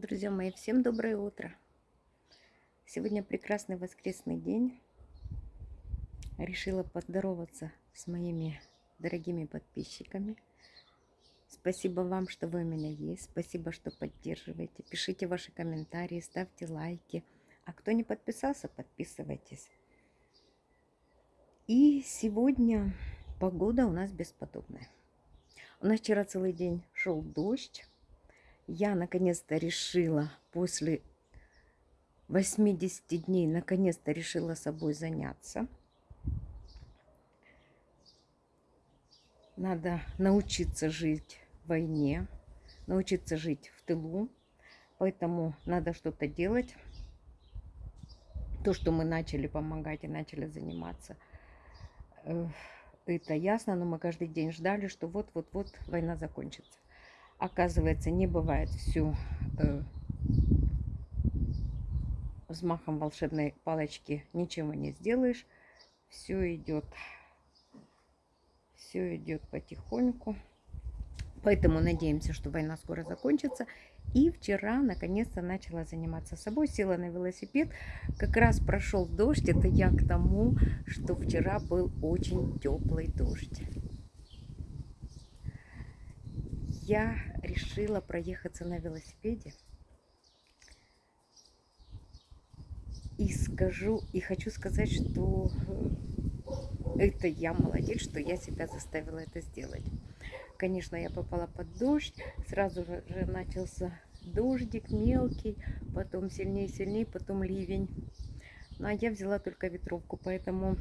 Друзья мои, всем доброе утро. Сегодня прекрасный воскресный день. Решила поздороваться с моими дорогими подписчиками. Спасибо вам, что вы у меня есть. Спасибо, что поддерживаете. Пишите ваши комментарии, ставьте лайки. А кто не подписался, подписывайтесь. И сегодня погода у нас бесподобная. У нас вчера целый день шел дождь я наконец-то решила после 80 дней, наконец-то решила собой заняться. Надо научиться жить в войне, научиться жить в тылу. Поэтому надо что-то делать. То, что мы начали помогать и начали заниматься, э, это ясно, но мы каждый день ждали, что вот-вот-вот война закончится. Оказывается, не бывает все э, взмахом волшебной палочки ничего не сделаешь. Все идет, все идет потихоньку. Поэтому надеемся, что война скоро закончится. И вчера наконец-то начала заниматься собой, села на велосипед. Как раз прошел дождь. Это я к тому, что вчера был очень теплый дождь. Я решила проехаться на велосипеде. И скажу, и хочу сказать, что э, это я молодец, что я себя заставила это сделать. Конечно, я попала под дождь, сразу же начался дождик мелкий, потом сильнее, сильнее, потом ливень. Ну, а я взяла только ветровку, поэтому,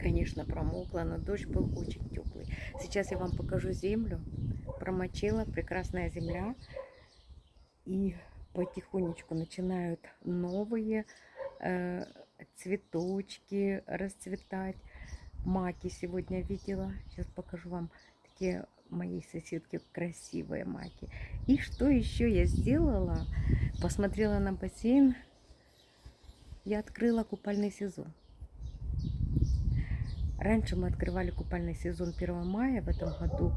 конечно, промокла, но дождь был очень теплый. Сейчас я вам покажу землю промочила, прекрасная земля. И потихонечку начинают новые э, цветочки расцветать. Маки сегодня видела. Сейчас покажу вам такие моей соседки красивые маки. И что еще я сделала? Посмотрела на бассейн. Я открыла купальный сезон. Раньше мы открывали купальный сезон 1 мая. В этом году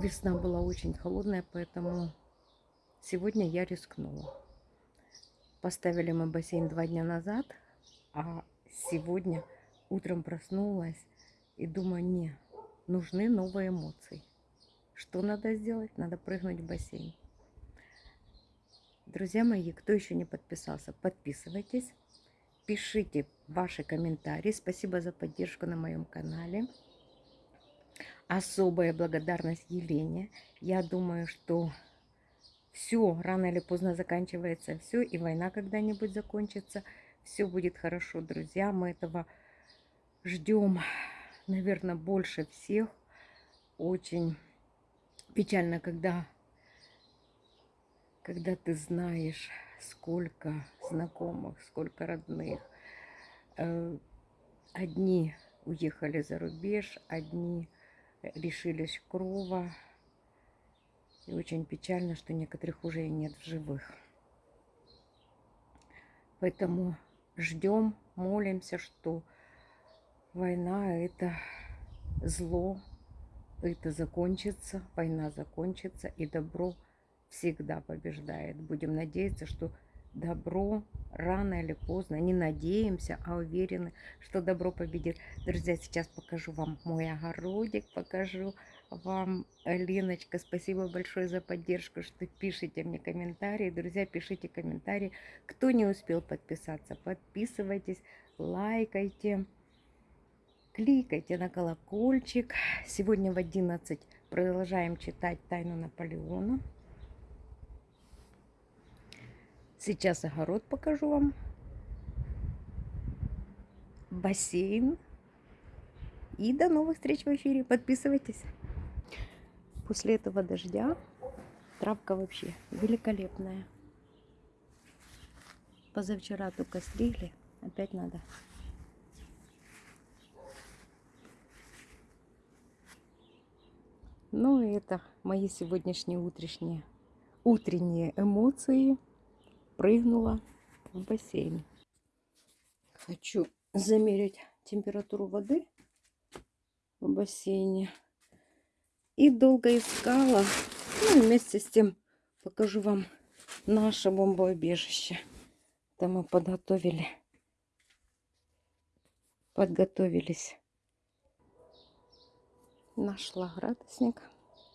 Весна была очень холодная, поэтому сегодня я рискнула. Поставили мы бассейн два дня назад, а сегодня утром проснулась и думаю, не, нужны новые эмоции. Что надо сделать? Надо прыгнуть в бассейн. Друзья мои, кто еще не подписался, подписывайтесь. Пишите ваши комментарии. Спасибо за поддержку на моем канале особая благодарность Елене. Я думаю, что все рано или поздно заканчивается все, и война когда-нибудь закончится. Все будет хорошо, друзья. Мы этого ждем, наверное, больше всех. Очень печально, когда, когда ты знаешь, сколько знакомых, сколько родных. Э, одни уехали за рубеж, одни лишились крова. И очень печально, что некоторых уже и нет в живых. Поэтому ждем, молимся, что война это зло, это закончится, война закончится, и добро всегда побеждает. Будем надеяться, что добро рано или поздно, не надеемся, а уверены, что добро победит. Друзья, сейчас покажу вам мой огородик, покажу вам, Леночка, спасибо большое за поддержку, что пишите мне комментарии. Друзья, пишите комментарии. Кто не успел подписаться, подписывайтесь, лайкайте, кликайте на колокольчик. Сегодня в 11 продолжаем читать «Тайну Наполеона». Сейчас огород покажу вам. Бассейн. И до новых встреч в эфире. Подписывайтесь. После этого дождя травка вообще великолепная. Позавчера только стригли. Опять надо. Ну и это мои сегодняшние утренние, утренние эмоции прыгнула в бассейн. Хочу замерить температуру воды в бассейне. И долго искала. Ну, вместе с тем покажу вам наше бомбоубежище. Там мы подготовили, подготовились. Нашла градусник.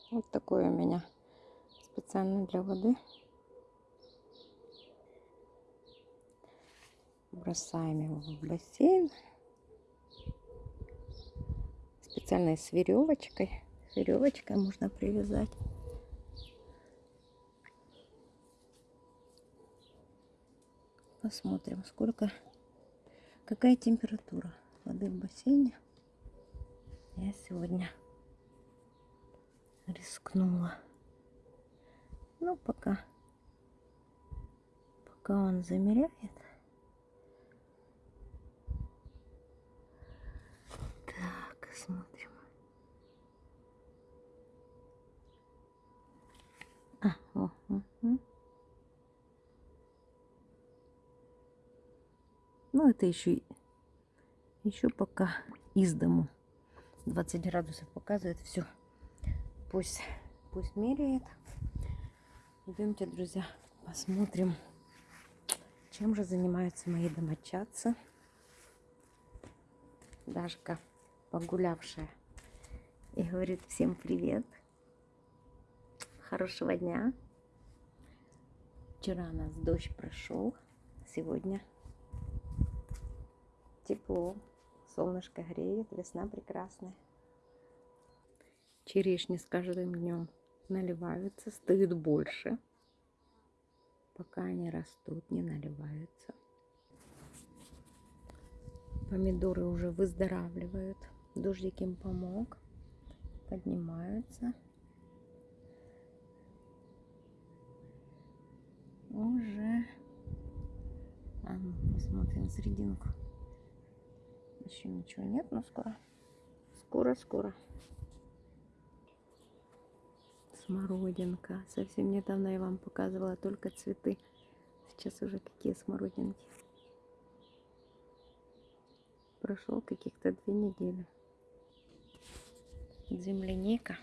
Вот такой у меня специально для воды. Бросаем его в бассейн. Специально с веревочкой. Веревочкой можно привязать. Посмотрим, сколько, какая температура воды в бассейне. Я сегодня рискнула. Ну, пока, пока он замеряет. Так, смотрим. А, о, угу. Ну, это еще, еще пока из дому. 20 градусов показывает. Все. Пусть, пусть меряет. Идемте, друзья, посмотрим, чем же занимаются мои домочадцы. Дашка, погулявшая, и говорит всем привет. Хорошего дня. Вчера у нас дождь прошел, сегодня тепло, солнышко греет, весна прекрасная. Черешни с каждым днем наливаются, стают больше. Пока они растут, не наливаются. Помидоры уже выздоравливают. Дождик им помог. Поднимаются. Уже. А ну, посмотрим серединку. Еще ничего нет, но скоро. Скоро-скоро. Смородинка. Совсем недавно я вам показывала только цветы. Сейчас уже какие смородинки. Прошел каких-то две недели. Земляника.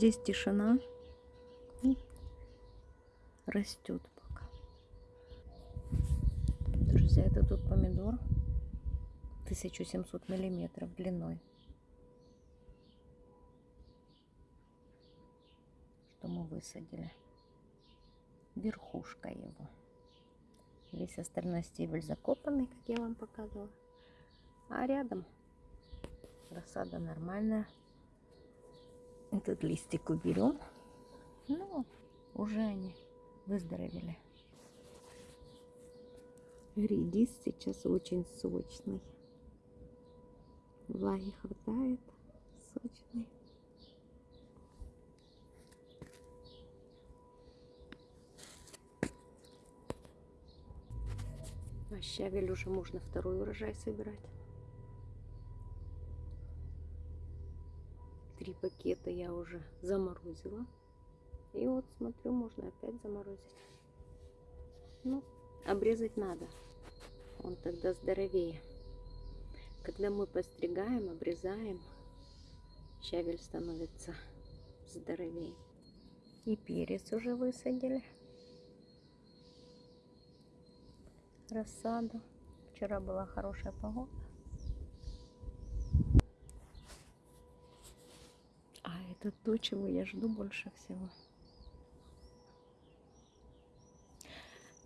Здесь тишина. И растет пока. Друзья, это тут помидор 1700 миллиметров длиной. Что мы высадили. Верхушка его. Весь остальной стебель закопанный, как я вам показывала. А рядом рассада нормальная. Этот листик уберем. Ну, уже они выздоровели. Редис сейчас очень сочный. Влаги хватает. Сочный. А щавель уже можно второй урожай собирать. Три пакета я уже заморозила. И вот смотрю, можно опять заморозить. Ну, обрезать надо. Он тогда здоровее. Когда мы постригаем, обрезаем, щавель становится здоровее. И перец уже высадили. Рассаду. Вчера была хорошая погода. Это то, чего я жду больше всего.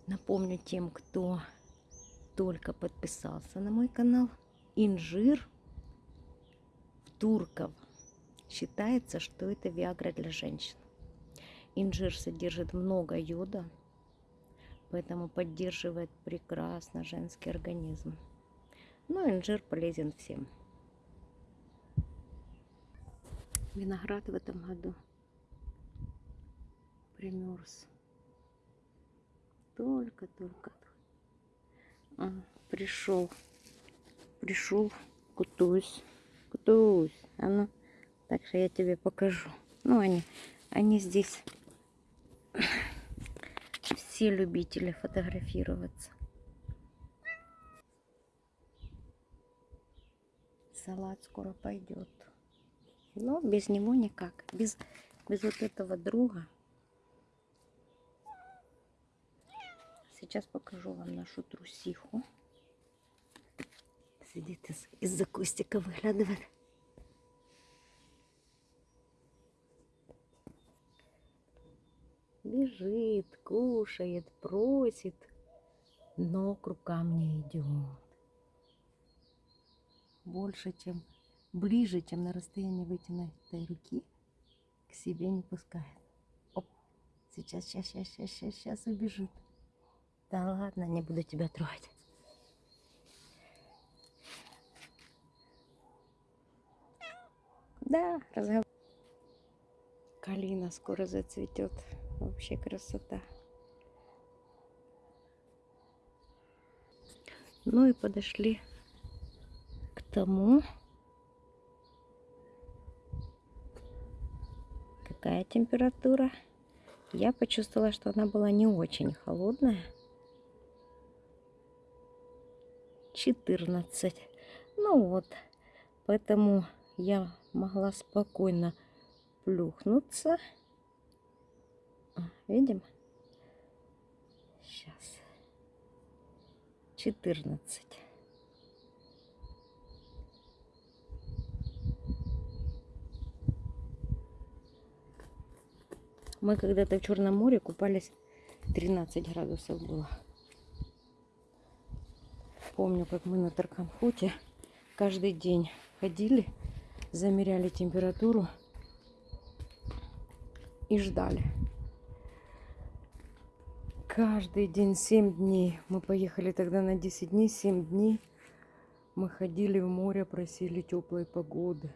Напомню тем, кто только подписался на мой канал. Инжир в турков считается, что это виагра для женщин. Инжир содержит много йода, поэтому поддерживает прекрасно женский организм. Но инжир полезен всем. Виноград в этом году примерз. Только-только пришел, пришел, кутуюсь, Кутусь, а ну, так что я тебе покажу. Ну, они, они здесь все любители фотографироваться. Салат скоро пойдет. Но без него никак. Без, без вот этого друга. Сейчас покажу вам нашу трусиху. Сидит из- из-за кустика, выглядывает. Бежит, кушает, просит, но к рукам не идет. Больше, чем ближе, чем на расстоянии вытянутой руки, к себе не пускает. Оп, сейчас, сейчас, сейчас, сейчас, сейчас, сейчас убежит. Да ладно, не буду тебя трогать. Да, разговор. Калина скоро зацветет. Вообще красота. Ну и подошли к тому, какая температура. Я почувствовала, что она была не очень холодная. 14. Ну вот, поэтому я могла спокойно плюхнуться. А, Видим? Сейчас. 14. Мы когда-то в Черном море купались, 13 градусов было. Помню, как мы на Тарканхуте каждый день ходили, замеряли температуру и ждали. Каждый день 7 дней. Мы поехали тогда на 10 дней, 7 дней. Мы ходили в море, просили теплой погоды.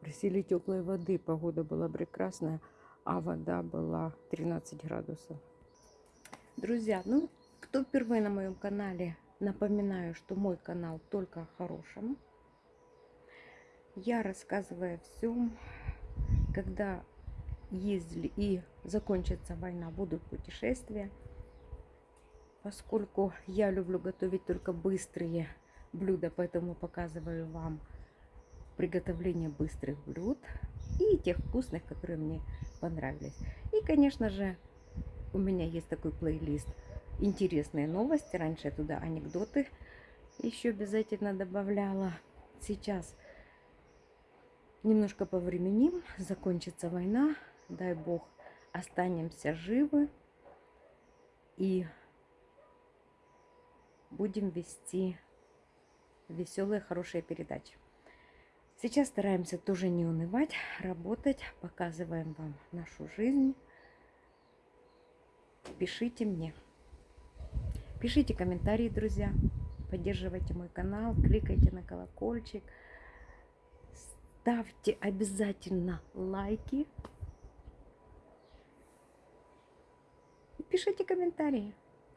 Просили теплой воды. Погода была прекрасная, а вода была 13 градусов. Друзья, ну, кто впервые на моем канале, напоминаю, что мой канал только о хорошем. Я рассказываю о всем, когда ездили и закончится война, будут путешествия. Поскольку я люблю готовить только быстрые блюда, поэтому показываю вам приготовление быстрых блюд и тех вкусных, которые мне понравились. И, конечно же, у меня есть такой плейлист интересные новости. Раньше я туда анекдоты еще обязательно добавляла. Сейчас немножко повременим, закончится война, дай бог, останемся живы и будем вести веселые, хорошие передачи. Сейчас стараемся тоже не унывать, работать, показываем вам нашу жизнь. Пишите мне. Пишите комментарии, друзья. Поддерживайте мой канал, кликайте на колокольчик. Ставьте обязательно лайки. И пишите комментарии.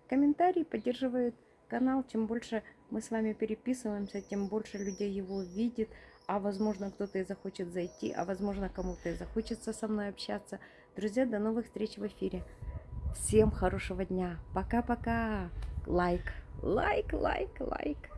Комментарии поддерживают канал. Чем больше мы с вами переписываемся, тем больше людей его видит. А возможно, кто-то и захочет зайти, а возможно, кому-то и захочется со мной общаться. Друзья, до новых встреч в эфире. Всем хорошего дня. Пока-пока. Лайк, лайк, лайк, лайк.